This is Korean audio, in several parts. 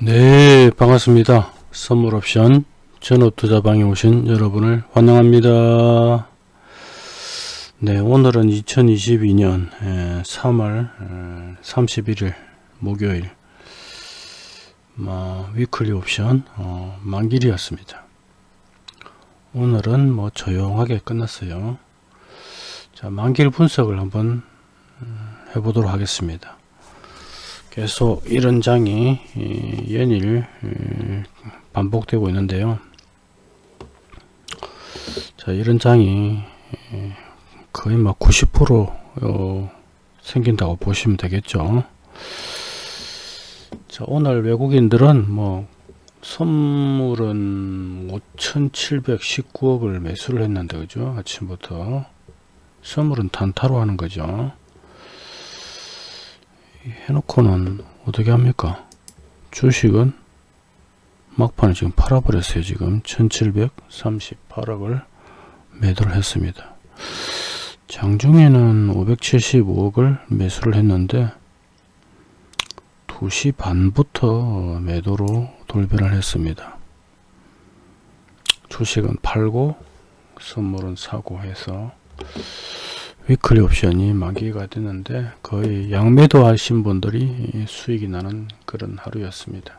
네 반갑습니다. 선물 옵션 전업 투자방에 오신 여러분을 환영합니다. 네 오늘은 2022년 3월 31일 목요일. 뭐, 위클리 옵션 어, 만길이었습니다. 오늘은 뭐 조용하게 끝났어요. 자 만길 분석을 한번 음, 해보도록 하겠습니다 계속 이런 장이 연일 반복되고 있는데요. 자 이런 장이 거의 막 90% 어, 생긴다고 보시면 되겠죠. 자 오늘 외국인들은 뭐 선물은 5719억을 매수를 했는데 그죠? 아침부터 선물은 단타로 하는 거죠 해놓고는 어떻게 합니까? 주식은 막판에 지금 팔아버렸어요. 지금 1738억을 매도를 했습니다. 장중에는 575억을 매수를 했는데 2시 반부터 매도로 돌변을 했습니다. 주식은 팔고 선물은 사고 해서 위클리 옵션이 만기가 됐는데 거의 양매도 하신 분들이 수익이 나는 그런 하루였습니다.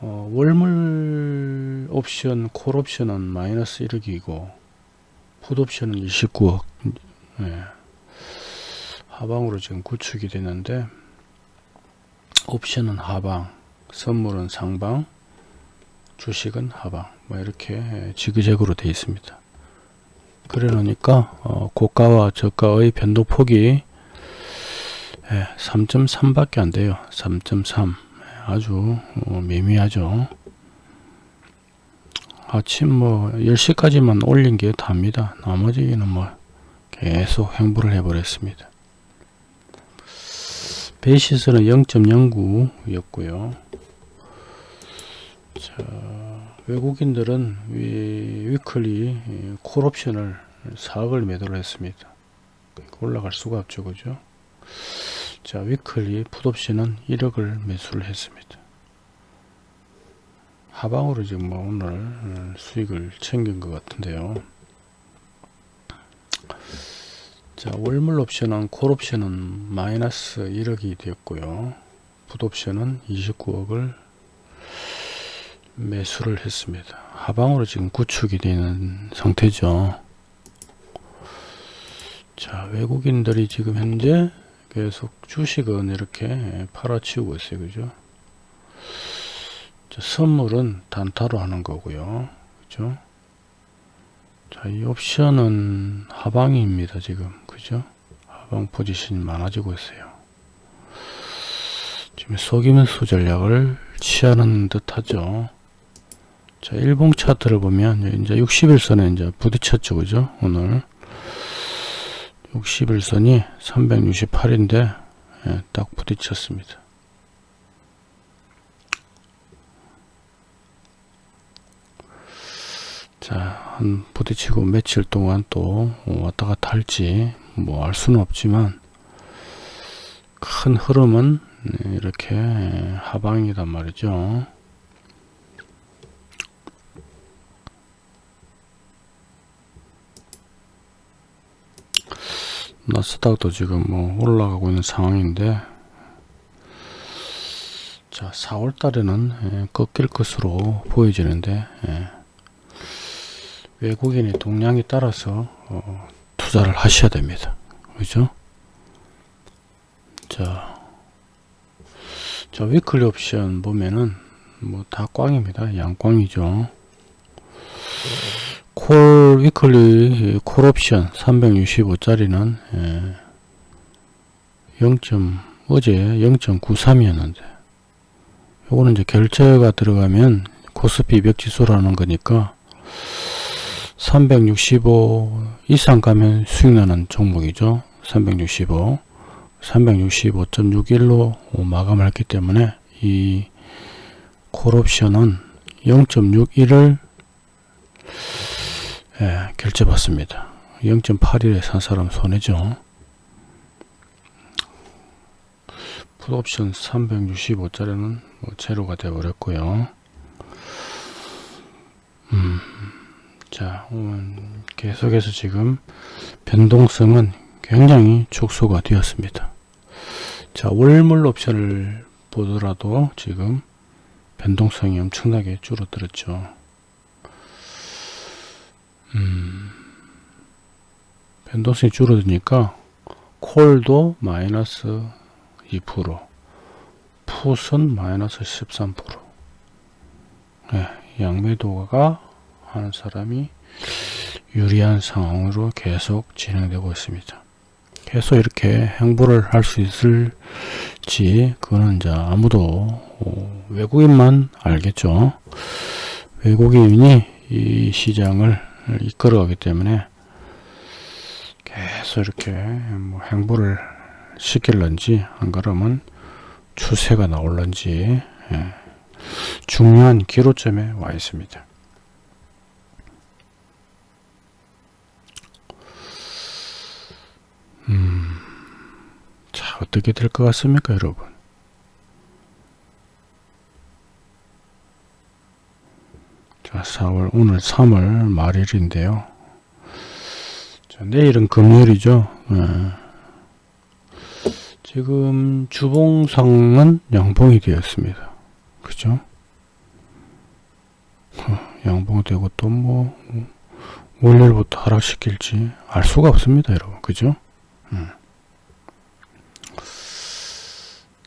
어, 월물 옵션, 콜 옵션은 마이너스 1억이고 풋 옵션은 29억 네. 하방으로 지금 구축이 되는데 옵션은 하방, 선물은 상방, 주식은 하방 뭐 이렇게 지그재그로 되어 있습니다. 그래 놓으니까 어, 고가와 저가의 변동폭이 예, 3.3 밖에 안 돼요. 3.3 아주 어, 미미하죠. 아침 뭐 10시까지만 올린 게 답니다. 나머지는 뭐 계속 행보를 해 버렸습니다. 베이시스는 0.09 였고요. 자 외국인들은 위, 클리 콜옵션을 4억을 매도를 했습니다. 올라갈 수가 없죠. 그죠? 자, 위클리 풋옵션은 1억을 매수를 했습니다. 하방으로 지금 뭐 오늘 수익을 챙긴 것 같은데요. 자, 월물 옵션은 콜 옵션은 마이너스 1억이 되었고요. 풋 옵션은 29억을 매수를 했습니다. 하방으로 지금 구축이 되는 상태죠. 자, 외국인들이 지금 현재 계속 주식은 이렇게 팔아치우고 있어요. 그죠? 자, 선물은 단타로 하는 거고요. 그죠? 자, 이 옵션은 하방입니다. 지금. 그죠? 하방 포지션이 많아지고 있어요. 지금 속이면서 전략을 취하는 듯 하죠. 자, 일봉 차트를 보면 이제 60일선에 이제 부딪혔죠. 그죠? 오늘 60일선이 368인데 예, 딱 부딪혔습니다. 자, 한 부딪히고 며칠 동안 또 왔다 갔다 할지 뭐 알 수는 없지만 큰 흐름은 이렇게 하방이단 말이죠. 나스닥도 지금 뭐 올라가고 있는 상황인데 자 4월 달에는 예, 꺾일 것으로 보여지는데 예, 외국인의 동향에 따라서 어, 투자를 하셔야 됩니다. 그죠? 자, 자 weekly 옵션 보면은 뭐 다 꽝입니다. 양꽝이죠 콜 weekly 콜 옵션 365짜리는 예, 0. 어제 0.93이었는데 요거는 이제 결제가 들어가면 코스피 200 지수라는 거니까 365 이상 가면 수익 나는 종목이죠 365 365.61로 마감을 했기 때문에 이 콜옵션은 0.61을 예, 결제 받습니다. 0.81에 산 사람 손해죠. 풋옵션 365짜리는 뭐 제로가 되어 버렸고요 음, 자 음, 계속해서 지금 변동성은 굉장히 축소가 되었습니다 자 월물 옵션을 보더라도 지금 변동성이 엄청나게 줄어들었죠 음, 변동성이 줄어드니까 콜도 마이너스 2% 풋은 마이너스 13% 네, 양매도가 하는 사람이 유리한 상황으로 계속 진행되고 있습니다. 계속 이렇게 행보를 할 수 있을지 그거는 이제 아무도 어, 외국인만 알겠죠. 외국인이 이 시장을 이끌어 가기 때문에 계속 이렇게 뭐 행보를 시킬런지 안 그러면 추세가 나올런지 예, 중요한 기로점에 와 있습니다. 음, 자 어떻게 될 것 같습니까 여러분 자 4월 오늘 3월 말일인데요. 자, 내일은 금요일이죠. 예. 지금 주봉상은 양봉이 되었습니다. 그죠? 어, 양봉이 되고 또 뭐 월요일부터 하락시킬지 알 수가 없습니다 여러분. 그죠? 음.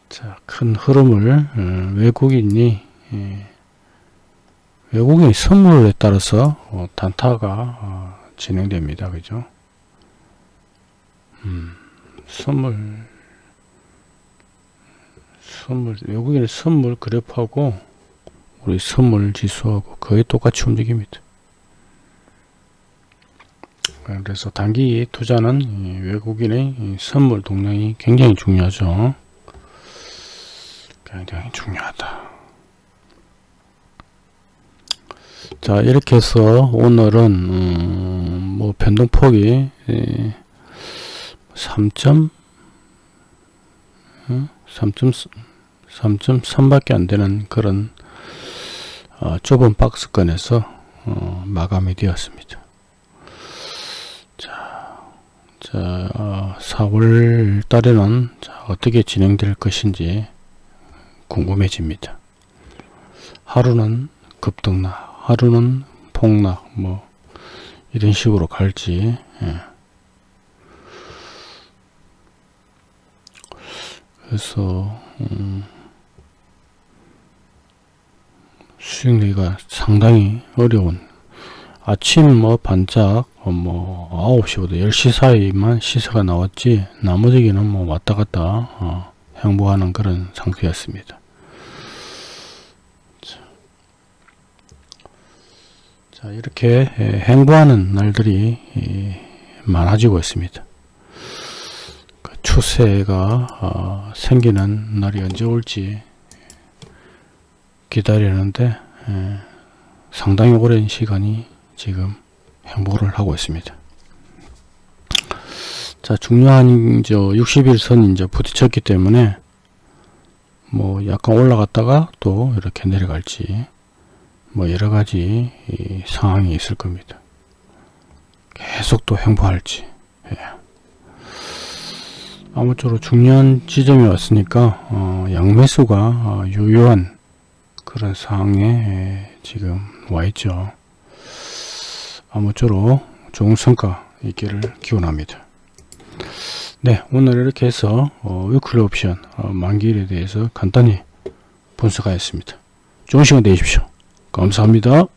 자, 큰 흐름을 어, 외국인이 예, 외국인 선물에 따라서 어, 단타가 어, 진행됩니다. 그죠? 음, 선물 선물 외국인의 선물 그래프하고 우리 선물 지수하고 거의 똑같이 움직입니다. 그래서 단기 투자는 외국인의 선물 동향이 굉장히 중요하죠. 굉장히 중요하다. 자 이렇게 해서 오늘은 음, 뭐 변동폭이 3. 3.3 밖에 안 되는 그런 어, 좁은 박스권에서 어, 마감이 되었습니다. 자, 자 어, 4월 달에는 자, 어떻게 진행될 것인지 궁금해집니다. 하루는 급등락, 하루는 폭락, 뭐 이런 식으로 갈지. 예. 그래서 음, 수익내기가 상당히 어려운 아침 뭐 반짝 어, 뭐 9시부터 10시 사이만 시세가 나왔지 나머지는 뭐 왔다 갔다 어, 행보하는 그런 상태였습니다. 자 이렇게 행보하는 날들이 많아지고 있습니다. 그 추세가 어, 생기는 날이 언제 올지 기다리는데 상당히 오랜 시간이 지금 행보를 하고 있습니다. 자 중요한 저 60일선 이제 부딪혔기 때문에 뭐 약간 올라갔다가 또 이렇게 내려갈지 뭐 여러가지 상황이 있을 겁니다. 계속 또 행보할지 예. 아무쪼록 중요한 지점이 왔으니까 어, 양매수가 어, 유효한 그런 상황에 예, 지금 와 있죠. 아무쪼록 좋은 성과 있기를 기원합니다. 네 오늘 이렇게 해서 어, 위클리 옵션 어, 만기일에 대해서 간단히 분석하였습니다. 좋은 시간 되십시오. 감사합니다.